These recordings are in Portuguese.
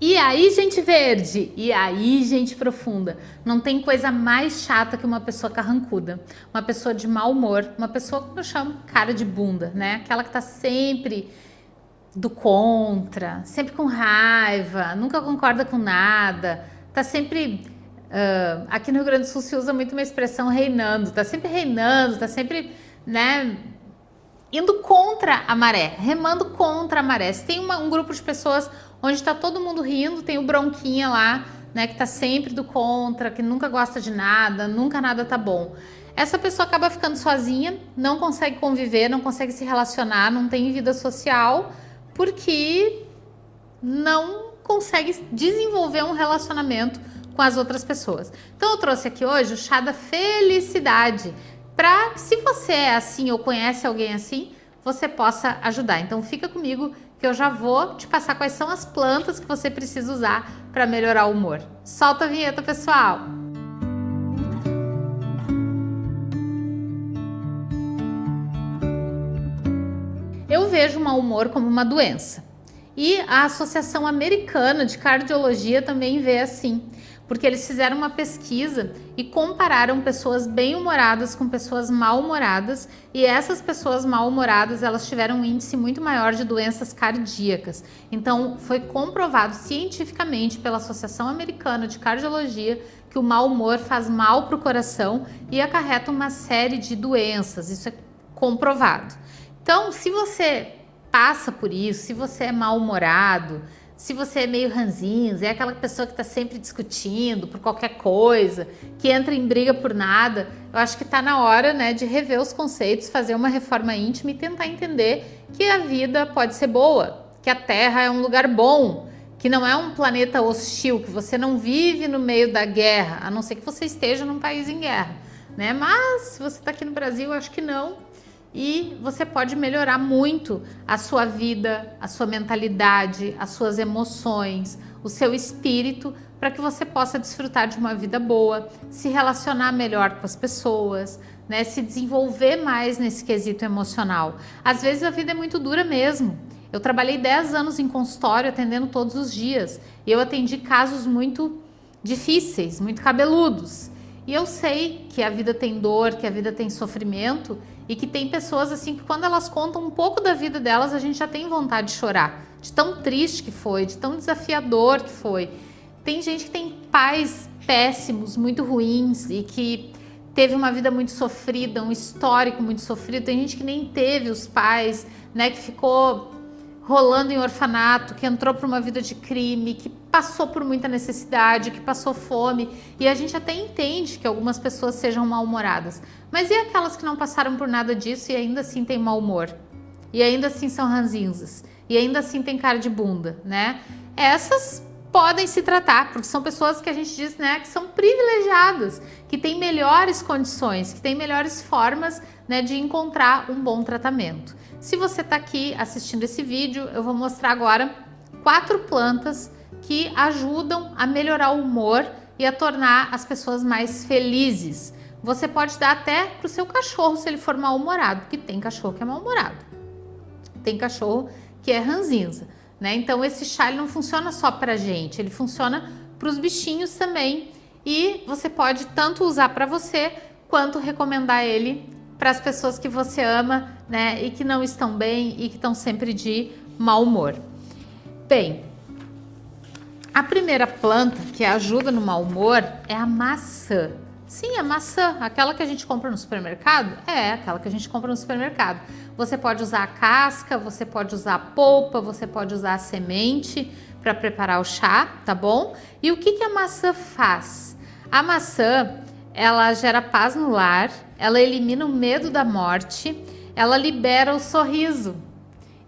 E aí, gente verde? E aí, gente profunda? Não tem coisa mais chata que uma pessoa carrancuda, uma pessoa de mau humor, uma pessoa que eu chamo cara de bunda, né? Aquela que tá sempre do contra, sempre com raiva, nunca concorda com nada, tá sempre. Uh, aqui no Rio Grande do Sul se usa muito uma expressão reinando, tá sempre reinando, tá sempre, né? Indo contra a maré, remando contra a maré. Se tem uma, um grupo de pessoas onde está todo mundo rindo, tem o bronquinha lá, né, que está sempre do contra, que nunca gosta de nada, nunca nada tá bom. Essa pessoa acaba ficando sozinha, não consegue conviver, não consegue se relacionar, não tem vida social, porque não consegue desenvolver um relacionamento com as outras pessoas. Então eu trouxe aqui hoje o chá da felicidade, para se você é assim ou conhece alguém assim, você possa ajudar. Então fica comigo que eu já vou te passar quais são as plantas que você precisa usar para melhorar o humor. Solta a vinheta, pessoal! Eu vejo o mau humor como uma doença. E a Associação Americana de Cardiologia também vê assim porque eles fizeram uma pesquisa e compararam pessoas bem-humoradas com pessoas mal-humoradas e essas pessoas mal-humoradas elas tiveram um índice muito maior de doenças cardíacas. Então foi comprovado cientificamente pela Associação Americana de Cardiologia que o mau humor faz mal para o coração e acarreta uma série de doenças, isso é comprovado. Então, se você passa por isso, se você é mal-humorado, se você é meio ranzinhos, é aquela pessoa que está sempre discutindo por qualquer coisa, que entra em briga por nada, eu acho que está na hora né, de rever os conceitos, fazer uma reforma íntima e tentar entender que a vida pode ser boa, que a Terra é um lugar bom, que não é um planeta hostil, que você não vive no meio da guerra, a não ser que você esteja num país em guerra. Né? Mas se você está aqui no Brasil, eu acho que não e você pode melhorar muito a sua vida, a sua mentalidade, as suas emoções, o seu espírito, para que você possa desfrutar de uma vida boa, se relacionar melhor com as pessoas, né, se desenvolver mais nesse quesito emocional. Às vezes a vida é muito dura mesmo. Eu trabalhei 10 anos em consultório atendendo todos os dias e eu atendi casos muito difíceis, muito cabeludos. E eu sei que a vida tem dor, que a vida tem sofrimento e que tem pessoas assim que quando elas contam um pouco da vida delas, a gente já tem vontade de chorar, de tão triste que foi, de tão desafiador que foi. Tem gente que tem pais péssimos, muito ruins e que teve uma vida muito sofrida, um histórico muito sofrido. Tem gente que nem teve os pais, né, que ficou rolando em orfanato, que entrou para uma vida de crime, que passou por muita necessidade, que passou fome, e a gente até entende que algumas pessoas sejam mal-humoradas. Mas e aquelas que não passaram por nada disso e ainda assim têm mau humor? E ainda assim são ranzinzas? E ainda assim têm cara de bunda, né? Essas podem se tratar, porque são pessoas que a gente diz, né, que são privilegiadas, que têm melhores condições, que têm melhores formas, né, de encontrar um bom tratamento. Se você está aqui assistindo esse vídeo, eu vou mostrar agora quatro plantas que ajudam a melhorar o humor e a tornar as pessoas mais felizes. Você pode dar até para o seu cachorro se ele for mal-humorado, porque tem cachorro que é mal-humorado. Tem cachorro que é ranzinza, né? Então esse chá não funciona só para gente, ele funciona para os bichinhos também. E você pode tanto usar para você quanto recomendar ele para as pessoas que você ama, né, e que não estão bem e que estão sempre de mau humor. Bem, a primeira planta que ajuda no mau humor é a maçã. Sim, a maçã, aquela que a gente compra no supermercado, é aquela que a gente compra no supermercado. Você pode usar a casca, você pode usar a polpa, você pode usar a semente para preparar o chá, tá bom? E o que, que a maçã faz? A maçã, ela gera paz no lar, ela elimina o medo da morte, ela libera o sorriso.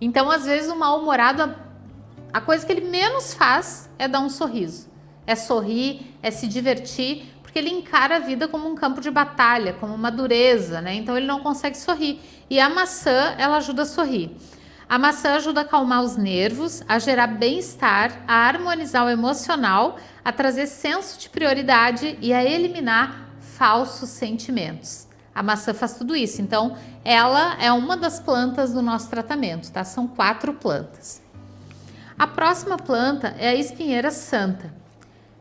Então, às vezes, o mal-humorado, a coisa que ele menos faz é dar um sorriso. É sorrir, é se divertir, porque ele encara a vida como um campo de batalha, como uma dureza, né? Então ele não consegue sorrir. E a maçã, ela ajuda a sorrir. A maçã ajuda a acalmar os nervos, a gerar bem-estar, a harmonizar o emocional, a trazer senso de prioridade e a eliminar falsos sentimentos. A maçã faz tudo isso, então ela é uma das plantas do nosso tratamento, tá? São quatro plantas. A próxima planta é a espinheira santa.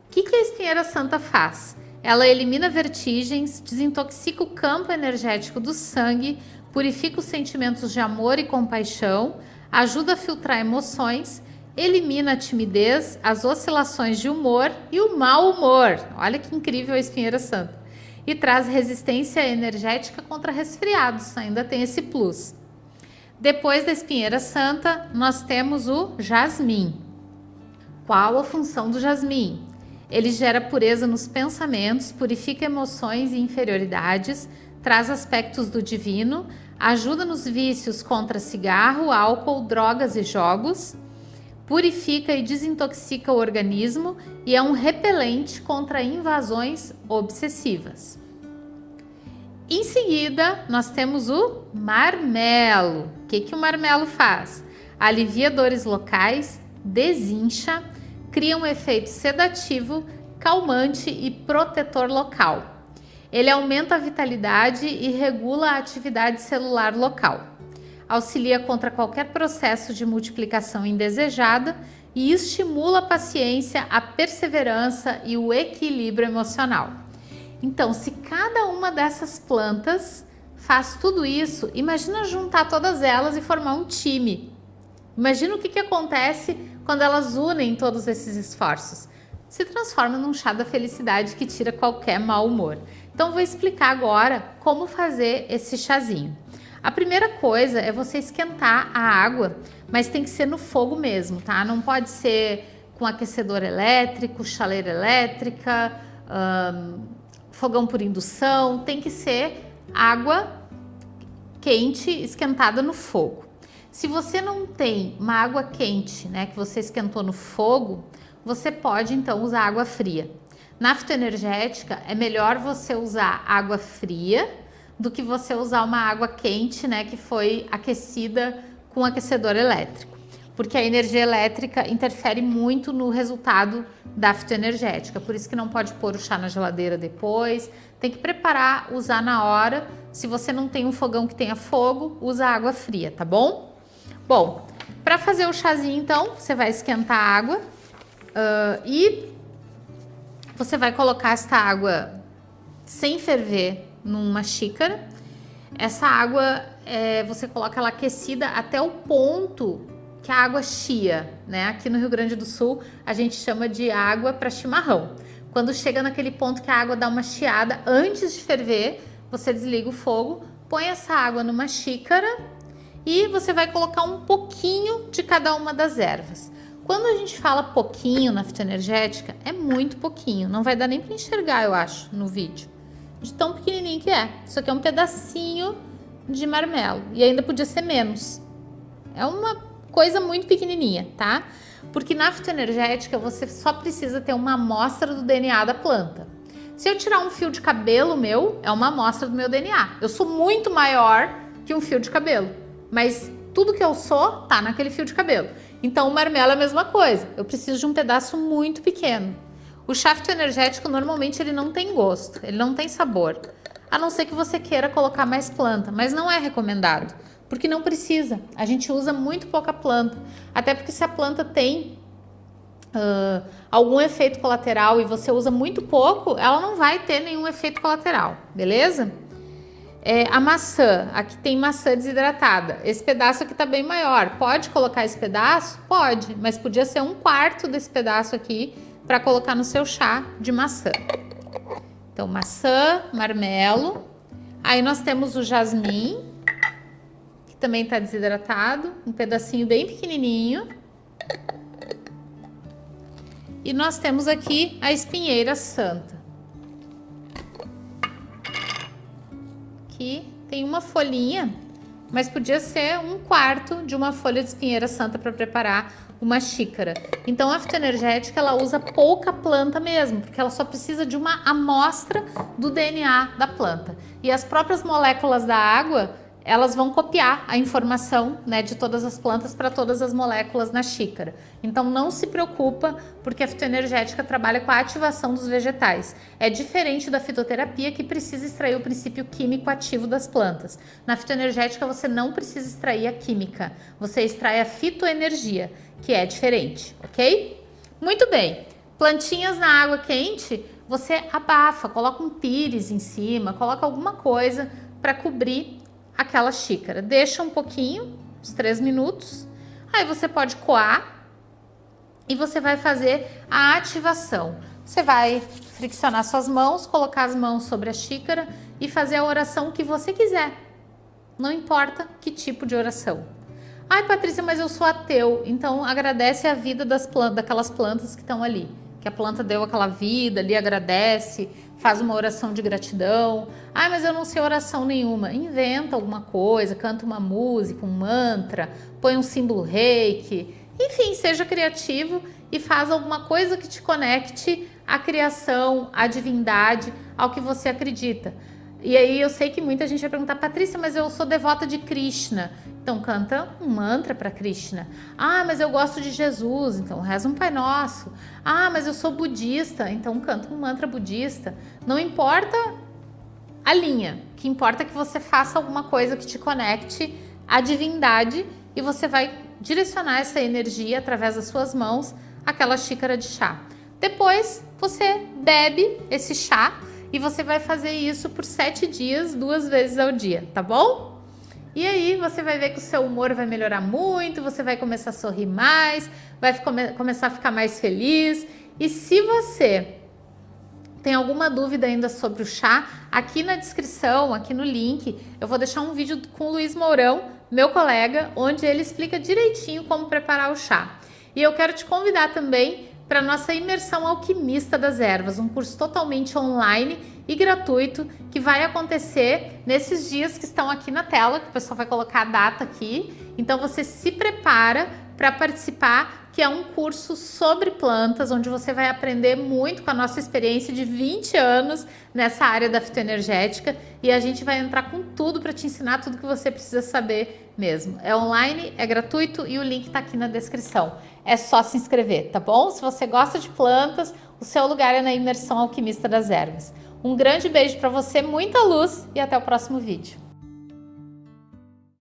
O que, que a espinheira santa faz? Ela elimina vertigens, desintoxica o campo energético do sangue, purifica os sentimentos de amor e compaixão, ajuda a filtrar emoções, elimina a timidez, as oscilações de humor e o mau humor. Olha que incrível a espinheira santa. E traz resistência energética contra resfriados, ainda tem esse plus. Depois da espinheira santa, nós temos o jasmim. Qual a função do jasmim? Ele gera pureza nos pensamentos, purifica emoções e inferioridades, traz aspectos do divino, ajuda nos vícios contra cigarro, álcool, drogas e jogos, purifica e desintoxica o organismo e é um repelente contra invasões obsessivas. Em seguida, nós temos o marmelo. O que, que o marmelo faz? Alivia dores locais, desincha, cria um efeito sedativo, calmante e protetor local. Ele aumenta a vitalidade e regula a atividade celular local. Auxilia contra qualquer processo de multiplicação indesejada e estimula a paciência, a perseverança e o equilíbrio emocional. Então, se cada uma dessas plantas faz tudo isso, imagina juntar todas elas e formar um time. Imagina o que, que acontece quando elas unem todos esses esforços. Se transforma num chá da felicidade que tira qualquer mau humor. Então vou explicar agora como fazer esse chazinho. A primeira coisa é você esquentar a água, mas tem que ser no fogo mesmo, tá? Não pode ser com aquecedor elétrico, chaleira elétrica, fogão por indução, tem que ser água quente esquentada no fogo. Se você não tem uma água quente, né, que você esquentou no fogo, você pode então usar água fria. Na fitoenergética é melhor você usar água fria do que você usar uma água quente, né, que foi aquecida com aquecedor elétrico. Porque a energia elétrica interfere muito no resultado da fitoenergética, por isso que não pode pôr o chá na geladeira depois, tem que preparar, usar na hora. Se você não tem um fogão que tenha fogo, usa água fria, tá bom? Bom, para fazer o chazinho, então, você vai esquentar a água uh, e você vai colocar esta água sem ferver numa xícara. Essa água, é, você coloca ela aquecida até o ponto que a água chia, né? Aqui no Rio Grande do Sul, a gente chama de água para chimarrão. Quando chega naquele ponto que a água dá uma chiada, antes de ferver, você desliga o fogo, põe essa água numa xícara e você vai colocar um pouquinho de cada uma das ervas. Quando a gente fala pouquinho na fitoenergética, é muito pouquinho, não vai dar nem para enxergar, eu acho, no vídeo, de tão pequenininho que é. Isso aqui é um pedacinho de marmelo e ainda podia ser menos. É uma coisa muito pequenininha, tá? Porque na fitoenergética você só precisa ter uma amostra do DNA da planta. Se eu tirar um fio de cabelo meu, é uma amostra do meu DNA. Eu sou muito maior que um fio de cabelo mas tudo que eu sou tá naquele fio de cabelo. Então o marmelo é a mesma coisa, eu preciso de um pedaço muito pequeno. O shaft energético normalmente ele não tem gosto, ele não tem sabor, a não ser que você queira colocar mais planta, mas não é recomendado, porque não precisa, a gente usa muito pouca planta, até porque se a planta tem uh, algum efeito colateral e você usa muito pouco, ela não vai ter nenhum efeito colateral, beleza? É, a maçã, aqui tem maçã desidratada. Esse pedaço aqui tá bem maior. Pode colocar esse pedaço? Pode, mas podia ser um quarto desse pedaço aqui para colocar no seu chá de maçã. Então, maçã, marmelo. Aí nós temos o jasmim, que também tá desidratado, um pedacinho bem pequenininho. E nós temos aqui a espinheira santa. aqui tem uma folhinha, mas podia ser um quarto de uma folha de espinheira santa para preparar uma xícara. Então a fitoenergética ela usa pouca planta mesmo, porque ela só precisa de uma amostra do DNA da planta. E as próprias moléculas da água elas vão copiar a informação né, de todas as plantas para todas as moléculas na xícara. Então não se preocupa, porque a fitoenergética trabalha com a ativação dos vegetais. É diferente da fitoterapia que precisa extrair o princípio químico ativo das plantas. Na fitoenergética você não precisa extrair a química, você extrai a fitoenergia, que é diferente, ok? Muito bem, plantinhas na água quente, você abafa, coloca um pires em cima, coloca alguma coisa para cobrir aquela xícara. Deixa um pouquinho, uns 3 minutos. Aí você pode coar e você vai fazer a ativação. Você vai friccionar suas mãos, colocar as mãos sobre a xícara e fazer a oração que você quiser. Não importa que tipo de oração. Ai, Patrícia, mas eu sou ateu. Então agradece a vida das plantas, daquelas plantas que estão ali. Que a planta deu aquela vida ali, agradece, faz uma oração de gratidão. Ah, mas eu não sei oração nenhuma. Inventa alguma coisa, canta uma música, um mantra, põe um símbolo reiki. Enfim, seja criativo e faz alguma coisa que te conecte à criação, à divindade, ao que você acredita. E aí eu sei que muita gente vai perguntar, Patrícia, mas eu sou devota de Krishna. Então canta um mantra para Krishna. Ah, mas eu gosto de Jesus, então reza um Pai Nosso. Ah, mas eu sou budista, então canta um mantra budista. Não importa a linha, o que importa é que você faça alguma coisa que te conecte à divindade e você vai direcionar essa energia através das suas mãos àquela xícara de chá. Depois você bebe esse chá e você vai fazer isso por sete dias, duas vezes ao dia, tá bom? E aí você vai ver que o seu humor vai melhorar muito, você vai começar a sorrir mais, vai come começar a ficar mais feliz. E se você tem alguma dúvida ainda sobre o chá, aqui na descrição, aqui no link, eu vou deixar um vídeo com o Luiz Mourão, meu colega, onde ele explica direitinho como preparar o chá. E eu quero te convidar também para nossa imersão alquimista das ervas, um curso totalmente online e gratuito que vai acontecer nesses dias que estão aqui na tela, que o pessoal vai colocar a data aqui. Então você se prepara para participar, que é um curso sobre plantas, onde você vai aprender muito com a nossa experiência de 20 anos nessa área da fitoenergética e a gente vai entrar com tudo para te ensinar tudo que você precisa saber mesmo. É online, é gratuito e o link está aqui na descrição é só se inscrever, tá bom? Se você gosta de plantas, o seu lugar é na imersão alquimista das ervas. Um grande beijo para você, muita luz e até o próximo vídeo.